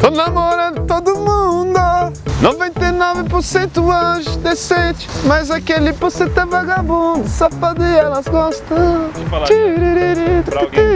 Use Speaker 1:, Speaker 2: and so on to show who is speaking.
Speaker 1: Tô namorando todo mundo. 99% anjo decente Mas aquele por cento é vagabundo Safado e elas gostam.
Speaker 2: Deixa eu falar, né? pra alguém